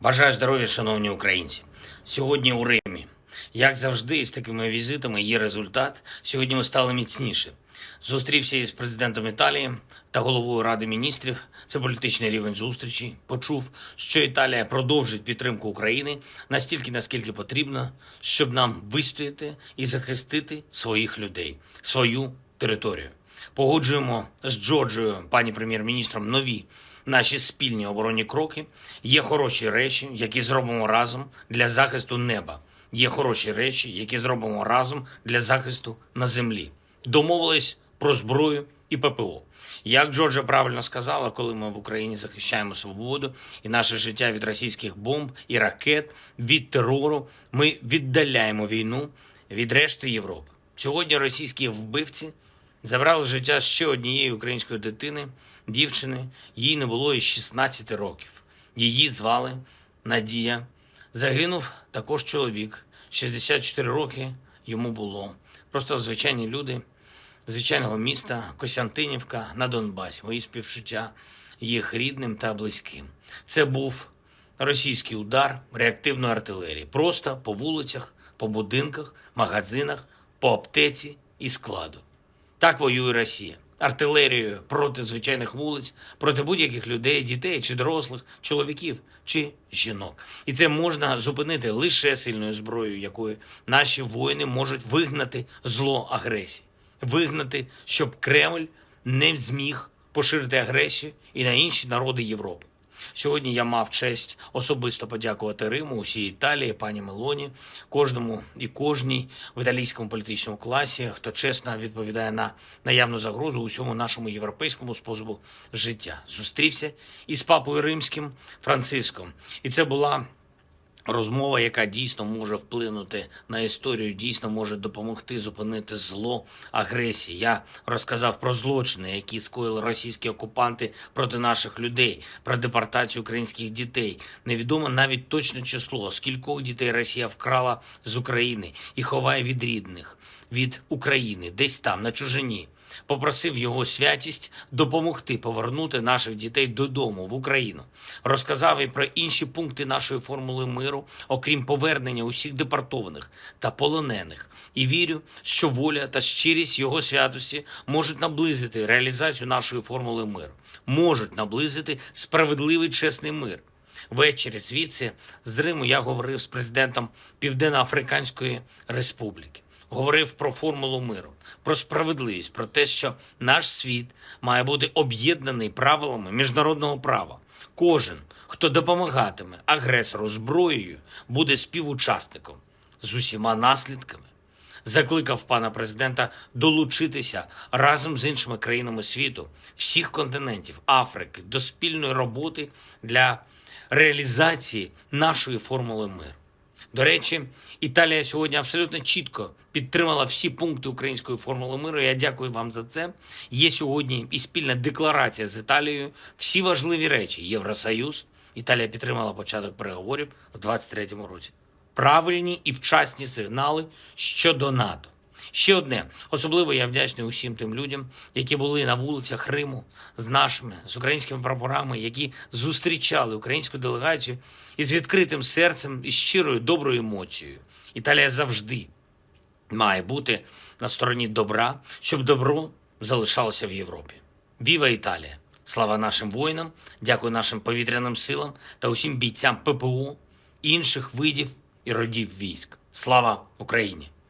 Бажаю здоров'я, шановні українці. Сьогодні у Римі. Як завжди, з такими візитами є результат. Сьогодні ми стали міцніше. Зустрівся із президентом Італії та головою Ради міністрів. Це політичний рівень зустрічі. Почув, що Італія продовжить підтримку України настільки, наскільки потрібно, щоб нам вистояти і захистити своїх людей, свою територію. Погоджуємо з Джорджією, пані прем'єр-міністром, нові наші спільні оборонні кроки. Є хороші речі, які зробимо разом для захисту неба. Є хороші речі, які зробимо разом для захисту на землі. Домовились про зброю і ППО. Як Джорджа правильно сказала, коли ми в Україні захищаємо свободу і наше життя від російських бомб і ракет, від терору, ми віддаляємо війну від решти Європи. Сьогодні російські вбивці забрали життя ще однієї української дитини, дівчини. Їй не було і 16 років. Її звали Надія. Загинув також чоловік. 64 роки йому було. Просто звичайні люди звичайного міста Костянтинівка на Донбасі. Мої співчуття їх рідним та близьким. Це був російський удар реактивної артилерії. Просто по вулицях, по будинках, магазинах, по аптеці і складу. Так воює Росія. Артилерією проти звичайних вулиць, проти будь-яких людей, дітей чи дорослих, чоловіків чи жінок. І це можна зупинити лише сильною зброєю, якою наші воїни можуть вигнати зло агресії, вигнати, щоб Кремль не зміг поширити агресію і на інші народи Європи. Сьогодні я мав честь особисто подякувати Риму, усій Італії, пані Мелоні, кожному і кожній в італійському політичному класі, хто чесно відповідає на наявну загрозу усьому нашому європейському способу життя. Зустрівся із папою римським Франциском, і це була. Розмова, яка дійсно може вплинути на історію, дійсно може допомогти зупинити зло агресії. Я розказав про злочини, які скоїли російські окупанти проти наших людей, про депортацію українських дітей. Невідомо навіть точне число, скількох дітей Росія вкрала з України і ховає від рідних, від України, десь там, на чужині попросив його святість допомогти повернути наших дітей додому в Україну. Розказав і про інші пункти нашої формули миру, окрім повернення усіх депортованих та полонених. І вірю, що воля та щирість його святості можуть наблизити реалізацію нашої формули миру, можуть наблизити справедливий чесний мир. Ввечері звідси з Риму я говорив з президентом Південно-Африканської Республіки говорив про формулу миру, про справедливість, про те, що наш світ має бути об'єднаний правилами міжнародного права. Кожен, хто допомагатиме агресору зброєю, буде співучасником з усіма наслідками. Закликав пана президента долучитися разом з іншими країнами світу, всіх континентів Африки до спільної роботи для реалізації нашої формули миру. До речі, Італія сьогодні абсолютно чітко підтримала всі пункти української формули миру. Я дякую вам за це. Є сьогодні і спільна декларація з Італією. Всі важливі речі. Євросоюз. Італія підтримала початок переговорів у 2023 році. Правильні і вчасні сигнали щодо НАТО. Ще одне особливо я вдячний усім тим людям, які були на вулицях Риму з нашими з українськими прапорами, які зустрічали українську делегацію із відкритим серцем і щирою доброю емоцією. Італія завжди має бути на стороні добра, щоб добро залишалося в Європі. Віва Італія! Слава нашим воїнам! Дякую нашим повітряним силам та усім бійцям ППО, інших видів і родів військ. Слава Україні!